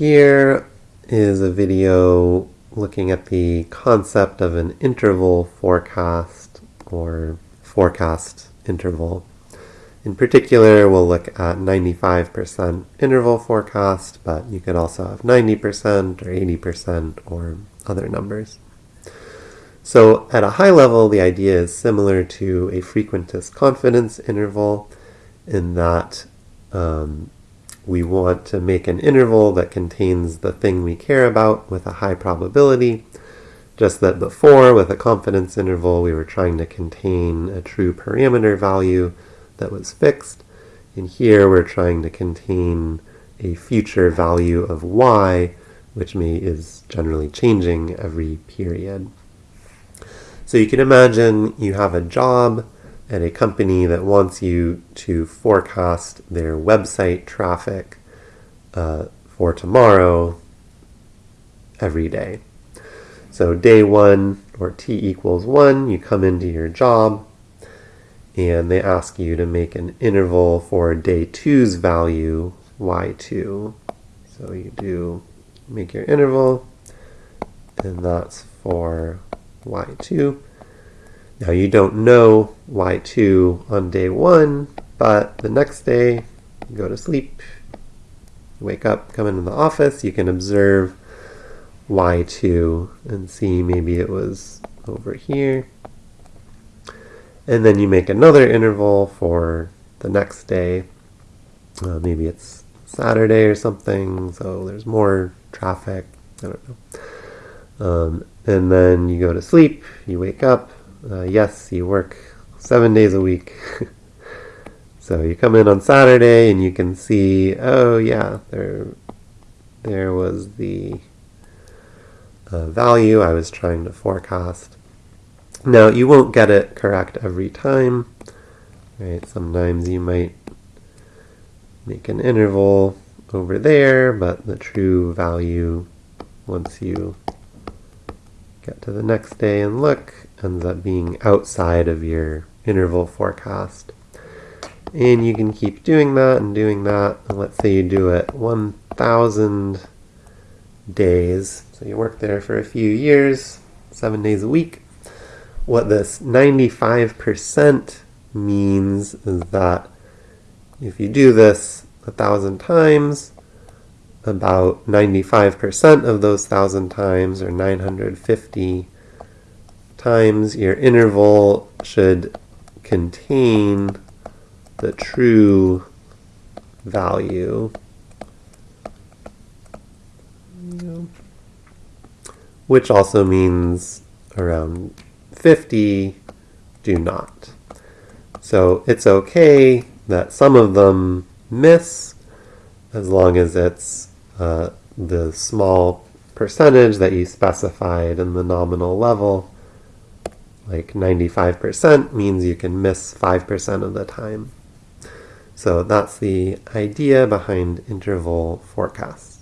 here is a video looking at the concept of an interval forecast or forecast interval. In particular, we'll look at 95% interval forecast, but you could also have 90% or 80% or other numbers. So at a high level, the idea is similar to a frequentist confidence interval in that um, we want to make an interval that contains the thing we care about with a high probability. Just that before, with a confidence interval, we were trying to contain a true parameter value that was fixed. And here we're trying to contain a future value of y, which may is generally changing every period. So you can imagine you have a job at a company that wants you to forecast their website traffic uh, for tomorrow every day. So day one, or t equals 1, you come into your job, and they ask you to make an interval for day two's value, y2. So you do make your interval, and that's for y2. Now you don't know y2 on day one, but the next day, you go to sleep, you wake up, come into the office, you can observe y2 and see maybe it was over here. And then you make another interval for the next day. Uh, maybe it's Saturday or something, so there's more traffic. I don't know. Um, and then you go to sleep, you wake up. Uh, yes, you work seven days a week. so you come in on Saturday and you can see, oh yeah, there, there was the uh, value I was trying to forecast. Now you won't get it correct every time. Right? Sometimes you might make an interval over there, but the true value once you get to the next day and look, ends up being outside of your interval forecast. And you can keep doing that and doing that. And let's say you do it 1,000 days. So you work there for a few years, seven days a week. What this 95% means is that if you do this a thousand times, about 95% of those 1,000 times, or 950 times, your interval should contain the true value. Which also means around 50 do not. So it's okay that some of them miss as long as it's uh, the small percentage that you specified in the nominal level, like 95% means you can miss 5% of the time. So that's the idea behind interval forecasts.